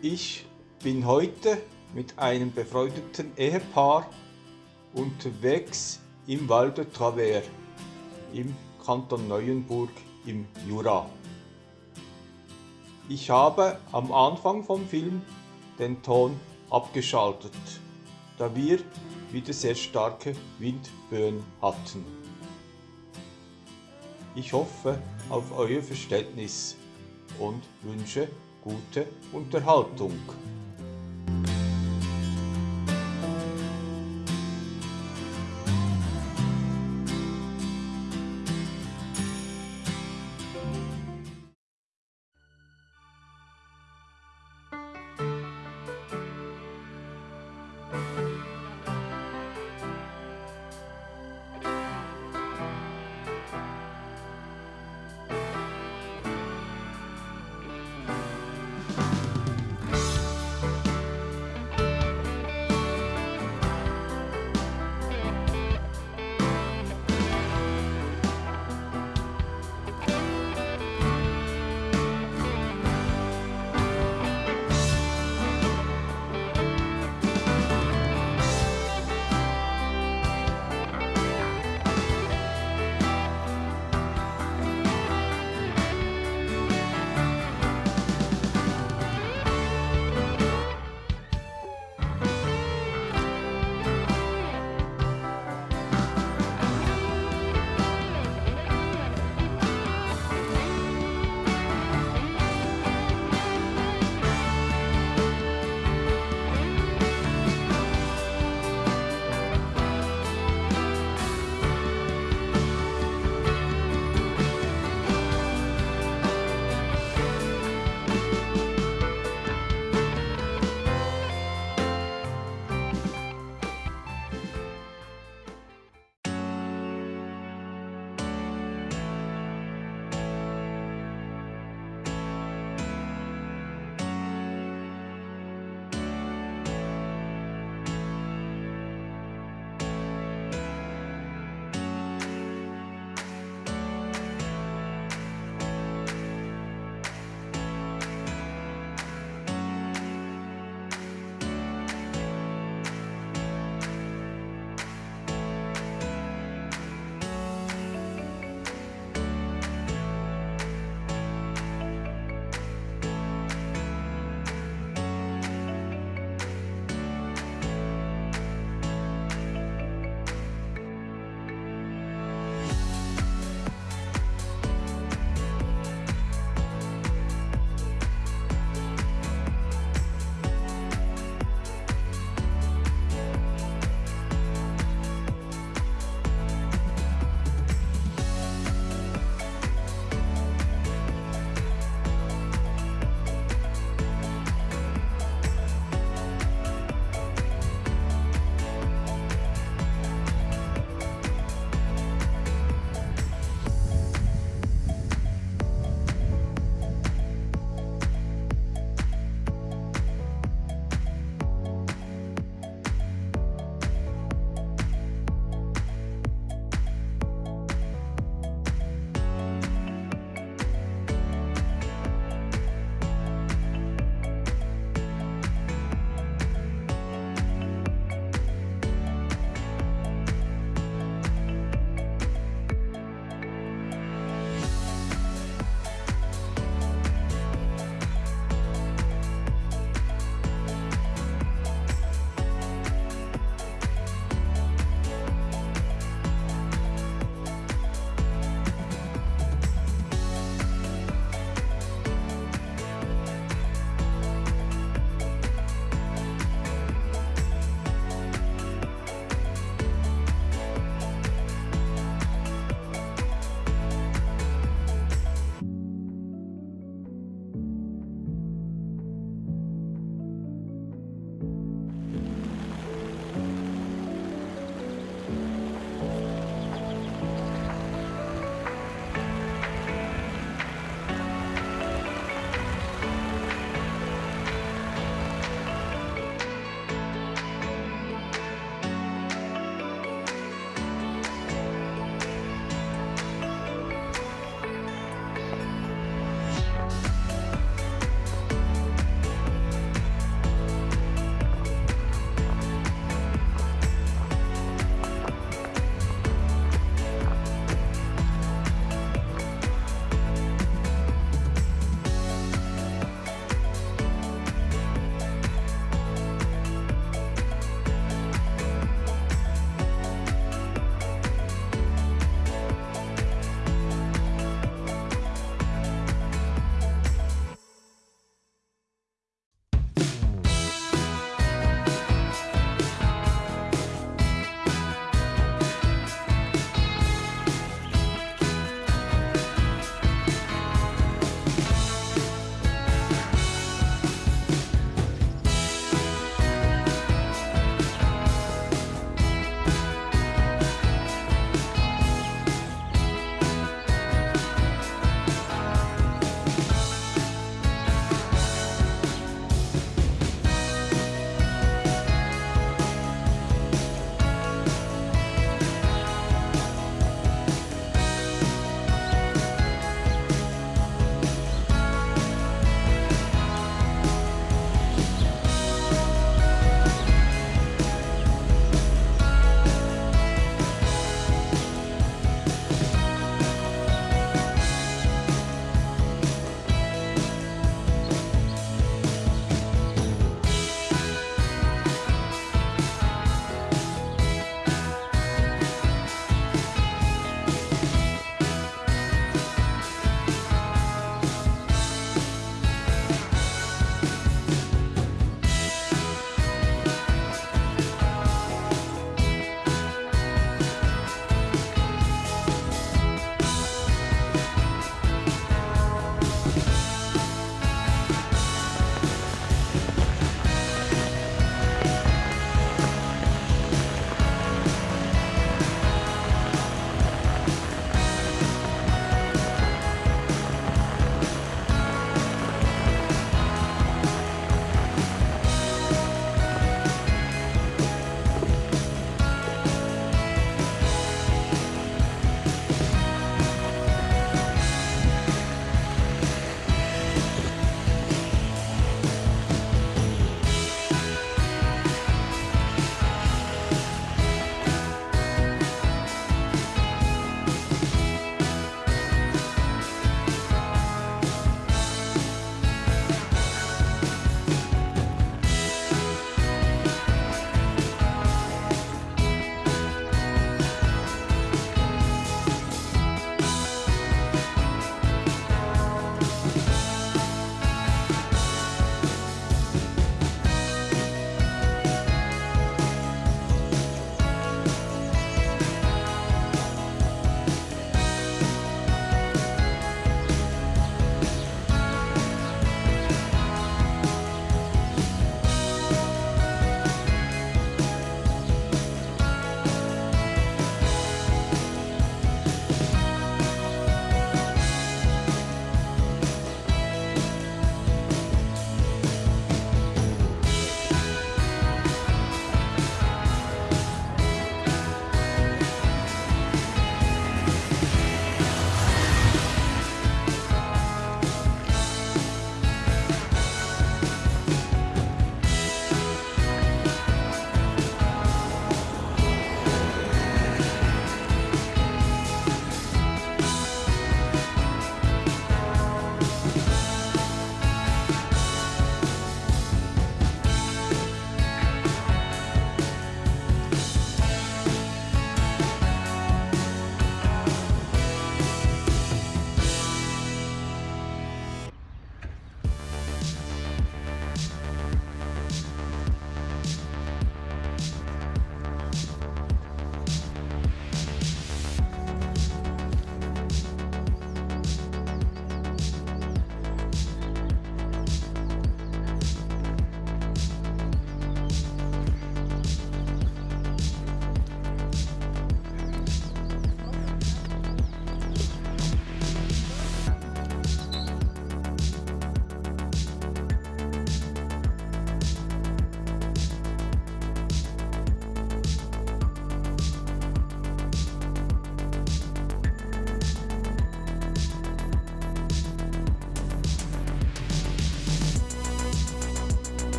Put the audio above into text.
Ich bin heute mit einem befreundeten Ehepaar unterwegs im Val de Travers im Kanton Neuenburg im Jura. Ich habe am Anfang vom Film den Ton abgeschaltet, da wir wieder sehr starke Windböen hatten. Ich hoffe auf euer Verständnis und wünsche gute Unterhaltung.